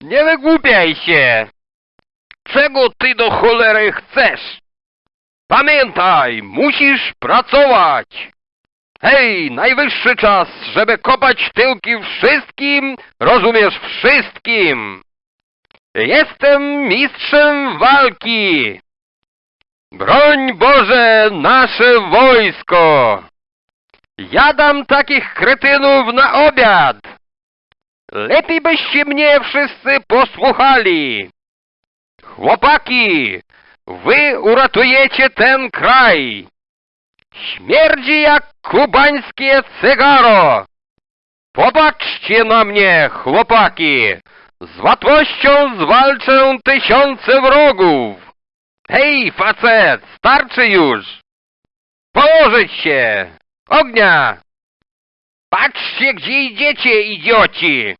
Nie wygłupiaj się! Czego ty do cholery chcesz? Pamiętaj, musisz pracować! Hej, najwyższy czas, żeby kopać tyłki wszystkim, rozumiesz, wszystkim! Jestem mistrzem walki! Broń Boże nasze wojsko! Jadam takich kretynów na obiad! Lepiej byście mnie wszyscy posłuchali! Chłopaki, wy uratujecie ten kraj! Śmierdzi jak kubańskie cygaro! Popatrzcie na mnie, chłopaki! Z łatwością zwalczę tysiące wrogów! Hej, facet, starczy już! Położyć się! Ognia! Patrzcie, gdzie idziecie, idioci!